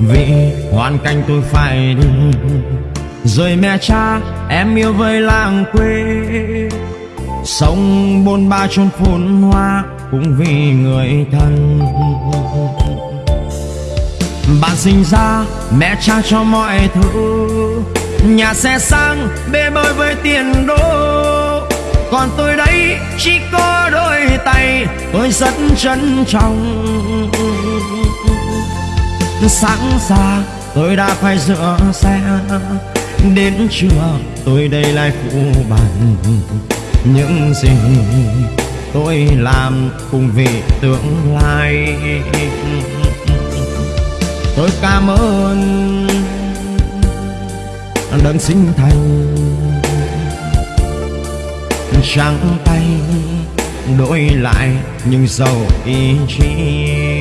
vì hoàn cảnh tôi phải đi. Rồi mẹ cha, em yêu với làng quê. Sống bôn ba chôn phun hoa cũng vì người thân. Bạn sinh ra, mẹ cha cho mọi thứ. Nhà xe sang, bê bơi với tiền đô. Còn tôi đây, chỉ có đôi tay, tôi rất trân trọng sáng ra, tôi đã phải rửa xe. Đến trưa, tôi đây lại phụ bàn. Những gì tôi làm cùng vì tương lai. Tôi cảm ơn đấng sinh thành. Trắng tay, đổi lại những dầu ý chí.